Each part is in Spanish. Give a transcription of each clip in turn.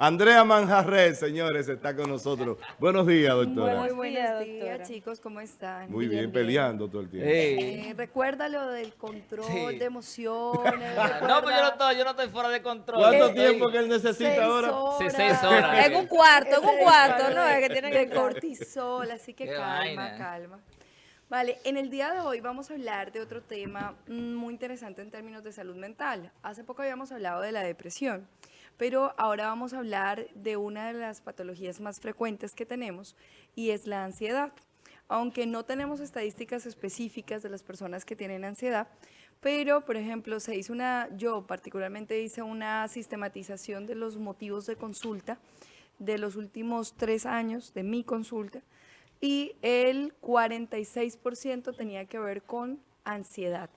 Andrea Manjarret, señores, está con nosotros. Buenos días, doctora. Muy buenos días, chicos, ¿cómo están? Muy bien, peleando todo el tiempo. Eh, recuerda lo del control de emociones. no, pues yo no, estoy, yo no estoy fuera de control. ¿Cuánto tiempo que él necesita ahora? Sí, seis horas. En un cuarto, en un cuarto, ¿no? Es que tiene que cortisol, así que calma, calma. Vale, en el día de hoy vamos a hablar de otro tema muy interesante en términos de salud mental. Hace poco habíamos hablado de la depresión, pero ahora vamos a hablar de una de las patologías más frecuentes que tenemos y es la ansiedad. Aunque no tenemos estadísticas específicas de las personas que tienen ansiedad, pero, por ejemplo, se hizo una, yo particularmente hice una sistematización de los motivos de consulta de los últimos tres años de mi consulta, y el 46% tenía que ver con ansiedad.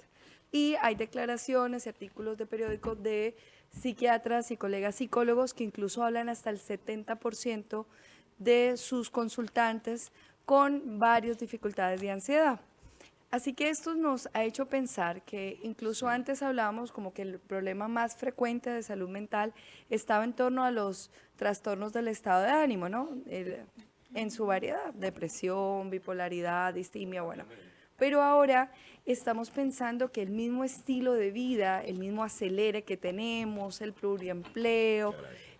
Y hay declaraciones y artículos de periódicos de psiquiatras y colegas psicólogos que incluso hablan hasta el 70% de sus consultantes con varias dificultades de ansiedad. Así que esto nos ha hecho pensar que incluso antes hablábamos como que el problema más frecuente de salud mental estaba en torno a los trastornos del estado de ánimo, ¿no? en su variedad, depresión, bipolaridad, distimia, bueno. Pero ahora estamos pensando que el mismo estilo de vida, el mismo acelere que tenemos, el pluriempleo,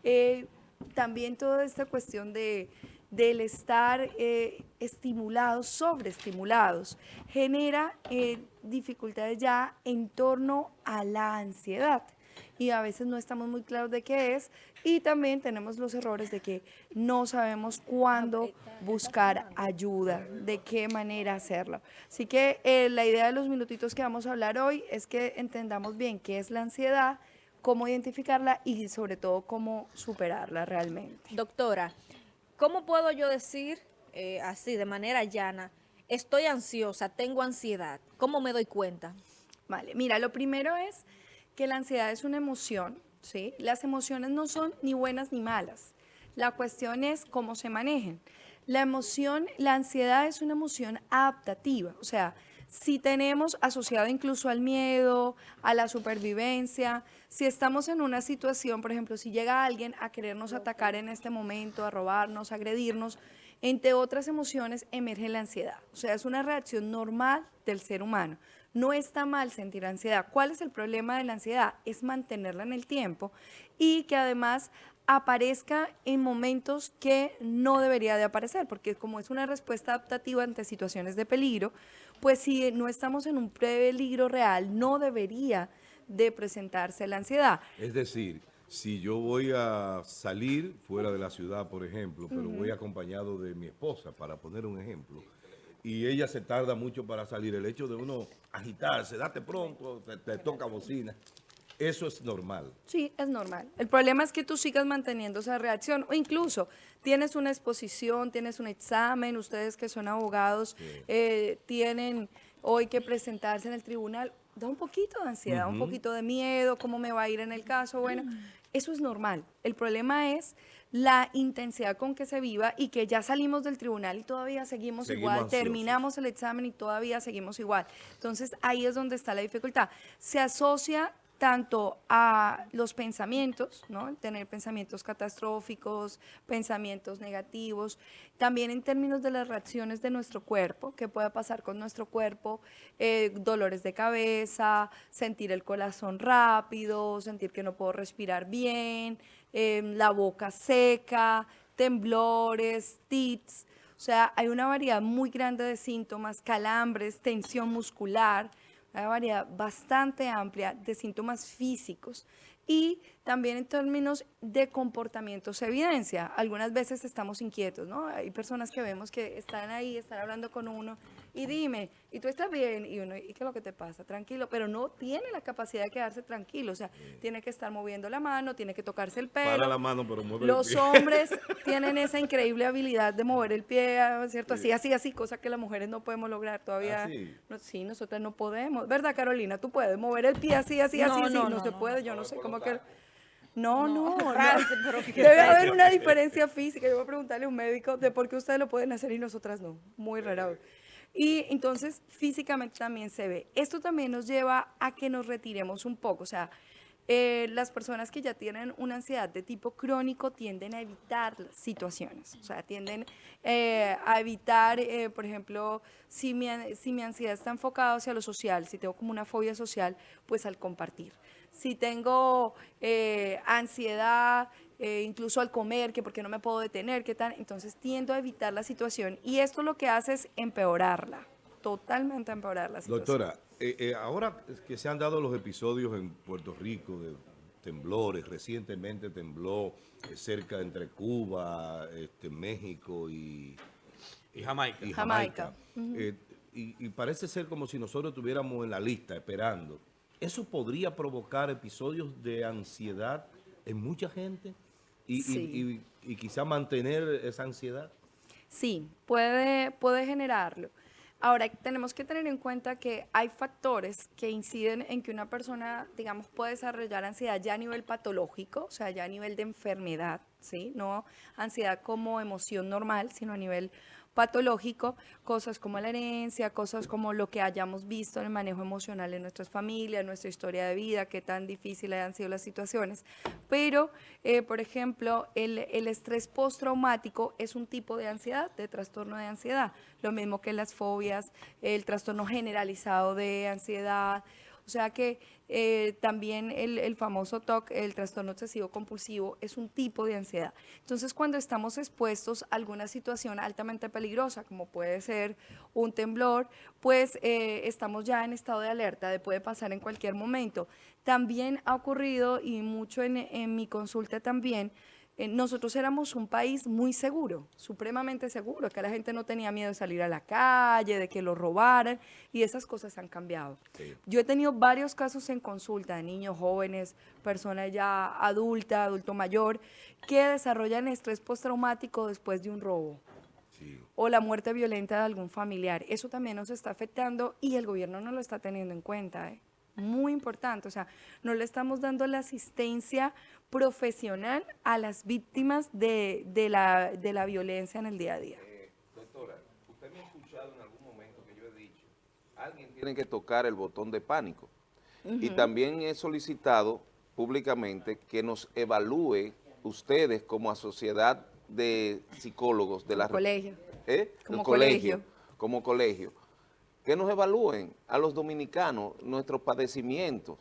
eh, también toda esta cuestión de, del estar eh, estimulados, sobreestimulados, genera eh, dificultades ya en torno a la ansiedad y a veces no estamos muy claros de qué es y también tenemos los errores de que no sabemos cuándo buscar ayuda, de qué manera hacerlo. Así que eh, la idea de los minutitos que vamos a hablar hoy es que entendamos bien qué es la ansiedad, cómo identificarla y sobre todo cómo superarla realmente. Doctora, ¿cómo puedo yo decir eh, así de manera llana, estoy ansiosa, tengo ansiedad? ¿Cómo me doy cuenta? Vale, mira, lo primero es que la ansiedad es una emoción, ¿sí? Las emociones no son ni buenas ni malas. La cuestión es cómo se manejen. La emoción, la ansiedad es una emoción adaptativa, o sea, si tenemos asociado incluso al miedo, a la supervivencia, si estamos en una situación, por ejemplo, si llega alguien a querernos atacar en este momento, a robarnos, a agredirnos, entre otras emociones emerge la ansiedad. O sea, es una reacción normal del ser humano. No está mal sentir ansiedad. ¿Cuál es el problema de la ansiedad? Es mantenerla en el tiempo y que además aparezca en momentos que no debería de aparecer, porque como es una respuesta adaptativa ante situaciones de peligro, pues si no estamos en un peligro real, no debería de presentarse la ansiedad. Es decir, si yo voy a salir fuera de la ciudad, por ejemplo, pero voy acompañado de mi esposa, para poner un ejemplo, y ella se tarda mucho para salir. El hecho de uno agitarse, date pronto, te, toca bocina. Eso es normal. Sí, es normal. El problema es que tú sigas manteniendo esa reacción o incluso tienes una exposición, tienes un examen, ustedes que son abogados eh, tienen hoy que presentarse en el tribunal, da un poquito de ansiedad, un poquito de miedo, cómo me va a ir en el caso, bueno, eso es normal. El problema es la intensidad con que se viva y que ya salimos del tribunal y todavía seguimos, igual, terminamos el examen y todavía seguimos igual. Entonces ahí es donde está la dificultad. Se asocia tanto a los pensamientos, ¿no? tener pensamientos catastróficos, pensamientos negativos, también en términos de las reacciones de nuestro cuerpo, qué puede pasar con nuestro cuerpo, eh, dolores de cabeza, sentir el corazón rápido, sentir que no puedo respirar bien, em, la boca seca, temblores, tits, o sea, hay una variedad muy grande de síntomas, calambres, tensión muscular, una variedad bastante amplia de síntomas físicos. Y también en términos de comportamiento se evidencia. Algunas veces estamos inquietos, ¿no? Hay personas que vemos que están ahí, están hablando con uno y dime, ¿y tú estás bien? Y uno, ¿y qué es lo que te pasa? Tranquilo, pero no tiene la capacidad de quedarse tranquilo, o sea, tiene que estar moviendo la mano, tiene que tocarse el pelo. Para la mano, pero mueve Los el pie. hombres tienen esa increíble habilidad de mover el pie, ¿cierto? Así, así, así, cosa que las mujeres no podemos lograr todavía. ¿Ah, sí? nosotras no podemos. ¿Verdad, Carolina? Tú puedes mover el pie así, así, así, así. No, se puede, yo no sé cómo que... No, no, Debe haber una diferencia física. Yo voy a preguntarle a un médico de por qué ustedes lo pueden hacer y nosotras no. Muy raro. Y entonces físicamente también se ve. Esto también nos lleva a que nos retiremos un poco. O sea, eh, las personas que ya tienen una ansiedad de tipo crónico tienden a evitar situaciones, o sea, tienden eh, a evitar, eh, por ejemplo, si mi, si mi ansiedad está enfocada hacia lo social, si tengo como una fobia social, pues al compartir. Si tengo ansiedad, incluso al comer, que porque no me puedo detener, qué tal, entonces tiendo a evitar la situación y esto lo que hace es empeorarla, totalmente empeorar la situación. Doctora, eh, eh, ahora que se han dado los episodios en Puerto Rico de temblores, recientemente tembló eh, cerca entre Cuba, este, México y, Jamaica. Y, Jamaica. y, parece ser como si nosotros estuviéramos en la lista esperando. ¿Eso podría provocar episodios de ansiedad en mucha gente? Y, y quizá mantener esa ansiedad. Sí, puede, puede generarlo. Ahora, tenemos que tener en cuenta que hay factores que inciden en que una persona, digamos, puede desarrollar ansiedad ya a nivel patológico, o sea, ya a nivel de enfermedad, ¿sí? No ansiedad como emoción normal, sino a nivel patológico, cosas como la herencia, cosas como lo que hayamos visto en el manejo emocional en nuestras familias, nuestra historia de vida, qué tan difíciles han sido las situaciones. Pero, eh, por ejemplo, el, el estrés postraumático es un tipo de ansiedad, de trastorno de ansiedad, lo mismo que las fobias, el trastorno generalizado de ansiedad, sea que eh, también el, famoso TOC, el trastorno obsesivo compulsivo, es un tipo de ansiedad. Entonces, cuando estamos expuestos a alguna situación altamente peligrosa, como puede ser un temblor, pues eh, estamos ya en estado de alerta, de puede pasar en cualquier momento. También ha ocurrido, y mucho en, en mi consulta también, eh, nosotros éramos un país muy seguro, supremamente seguro, que la gente no tenía miedo de salir a la calle, de que lo robaran, y esas cosas han cambiado. Yo he tenido varios casos en consulta de niños jóvenes, personas ya adulta, adulto mayor, que desarrollan estrés postraumático después de un robo. o la muerte violenta de algún familiar. Eso también nos está afectando y el gobierno no lo está teniendo en cuenta. ¿eh? Muy importante, o sea, no le estamos dando la asistencia profesional a las víctimas de, de, la, de la violencia en el día a día. Eh, doctora, usted me ha escuchado en algún momento que yo he dicho, alguien tiene que tocar el botón de pánico. Y también he solicitado públicamente que nos evalúe ustedes como a sociedad de psicólogos de la colegio. ¿Eh? Como colegio. Como colegio. Que nos evalúen a los dominicanos nuestros padecimientos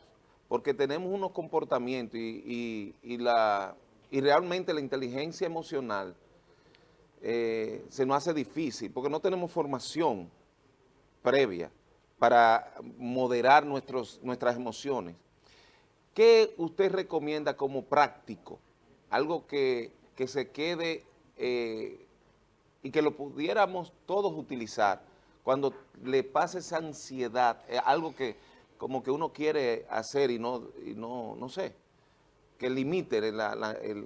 porque tenemos unos comportamientos y, la, y realmente la inteligencia emocional eh, se nos hace difícil, porque no tenemos formación previa para moderar nuestros, nuestras emociones. ¿Qué usted recomienda como práctico? Algo que, se quede eh, y que lo pudiéramos todos utilizar cuando le pase esa ansiedad, eh, algo que como que uno quiere hacer y no, y no, no sé, que limite el,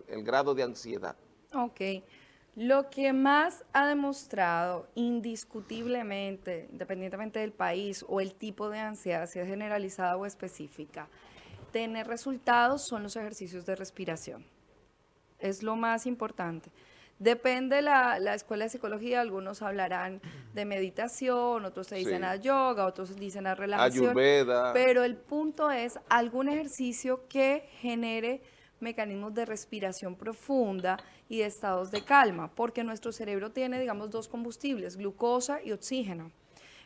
el, grado de ansiedad. Ok. Lo que más ha demostrado indiscutiblemente, independientemente del país o el tipo de ansiedad, si es generalizada o específica, tener resultados son los ejercicios de respiración. Es lo más importante. Depende la, la escuela de psicología, algunos hablarán de meditación, otros se dicen a yoga, otros dicen a relajación. Ayurveda. Pero el punto es algún ejercicio que genere mecanismos de respiración profunda y de estados de calma, porque nuestro cerebro tiene, digamos, dos combustibles, glucosa y oxígeno.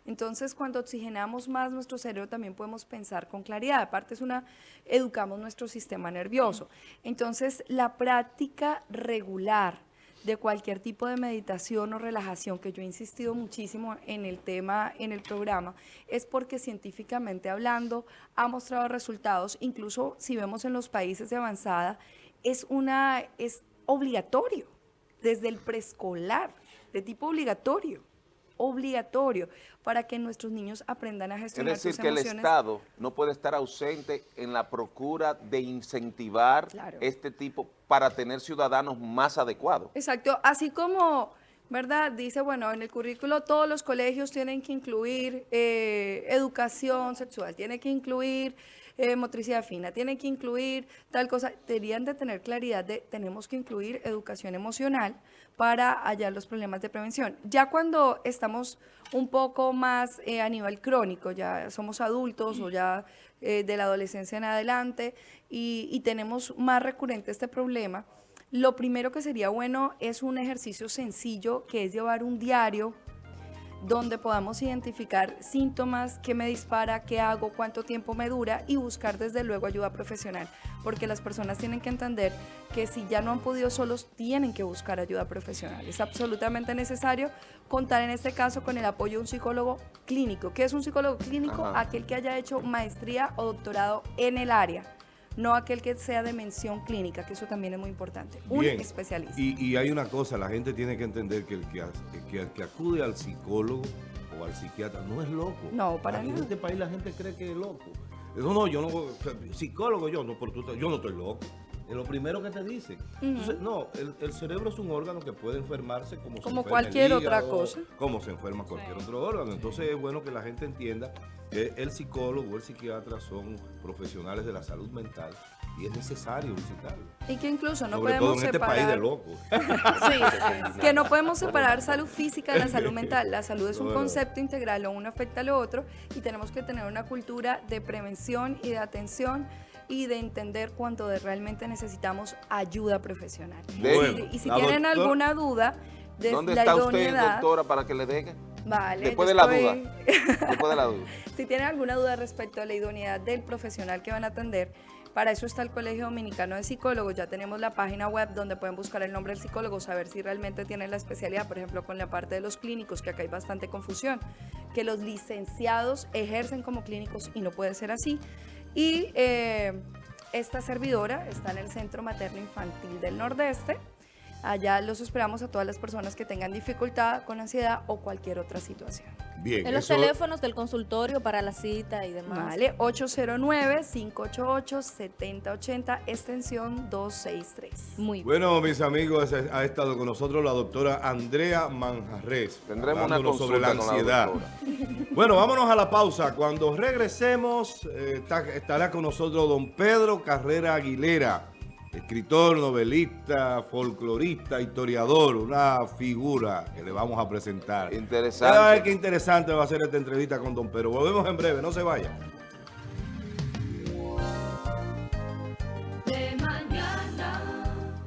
Entonces, cuando oxigenamos más nuestro cerebro, también podemos pensar con claridad. Aparte, es una, educamos nuestro sistema nervioso. Entonces, la práctica regular de cualquier tipo de meditación o relajación, que yo he insistido muchísimo en el tema, en el programa, es porque científicamente hablando ha mostrado resultados, incluso si vemos en los países de avanzada, es, una, es obligatorio, desde el preescolar, de tipo obligatorio obligatorio para que nuestros niños aprendan a gestionar Es decir, que el Estado no puede estar ausente en la procura de incentivar este tipo para tener ciudadanos más adecuados. Exacto, así como... ¿verdad? Dice, bueno, en el currículo todos los colegios tienen que incluir eh, educación sexual, tiene que incluir eh, motricidad fina, tiene que incluir tal cosa. Deberían de tener claridad de tenemos que incluir educación emocional para hallar los problemas de prevención. Ya cuando estamos un poco más eh, a nivel crónico, ya somos adultos o ya eh, de la adolescencia en adelante y, y tenemos más recurrente este problema, lo primero que sería bueno es un ejercicio sencillo que es llevar un diario donde podamos identificar síntomas, qué me dispara, qué hago, cuánto tiempo me dura y buscar desde luego ayuda profesional, porque las personas tienen que entender que si ya no han podido solos, tienen que buscar ayuda profesional. Es absolutamente necesario contar en este caso con el apoyo de un psicólogo clínico. ¿Qué es un psicólogo clínico? Ajá. Aquel que haya hecho maestría o doctorado en el área no aquel que sea de mención clínica, que eso también es muy importante. Un Bien. especialista. Y, y hay una cosa, la gente tiene que entender que el que, que, el que acude al psicólogo o al psiquiatra no es loco. No, para En nada. este país la gente cree que es loco. No, no, yo no, psicólogo yo, no, pero tú yo no estoy loco. Es lo primero que te dicen. Entonces, no, el, el cerebro es un órgano que puede enfermarse como, se Como enferma el cualquier otra hígado, cosa. Como se enferma cualquier otro órgano. Entonces es bueno que la gente entienda que el psicólogo o el psiquiatra son profesionales de la salud mental y es necesario visitarlos. Y que incluso no Sobre todo podemos en este país de separar. locos. Sí, que no podemos separar salud física de la salud mental. La salud es un concepto integral, lo uno afecta a lo otro y tenemos que tener una cultura de prevención y de atención y de entender cuando de- realmente necesitamos ayuda profesional. Bueno, y si la tienen doctora- alguna duda de ¿Dónde la está usted, idoneidad, doctora, para que le deje? vale, Después de la estoy- duda. Después de la duda. Si tienen alguna duda respecto a la idoneidad del profesional que van a atender, para eso está el Colegio Dominicano de Psicólogos. Ya tenemos la página web donde pueden buscar el nombre del psicólogo, saber si realmente tienen la especialidad, por ejemplo, con la parte de los clínicos, que acá hay bastante confusión, que los licenciados ejercen como clínicos y no puede ser así. Y eh, esta servidora está en el Centro Materno Infantil del Nordeste. Allá los esperamos a todas las personas que tengan dificultad con ansiedad o cualquier otra situación. Bien, En los eso- teléfonos del consultorio para la cita y demás. Vale, 809-588-7080, extensión 263. Muy bien. Bueno, mis amigos, ha estado con nosotros la doctora Andrea Manjarres. Tendremos una consulta sobre la con la ansiedad. bueno, vámonos a la pausa. Cuando regresemos, eh, está- estará con nosotros don Pedro Carrera Aguilera, escritor, novelista, folclorista, historiador, una figura que le vamos a presentar. Interesante. Ya va a ver qué interesante va a ser esta entrevista con don Pedro. Volvemos en breve, no se vaya.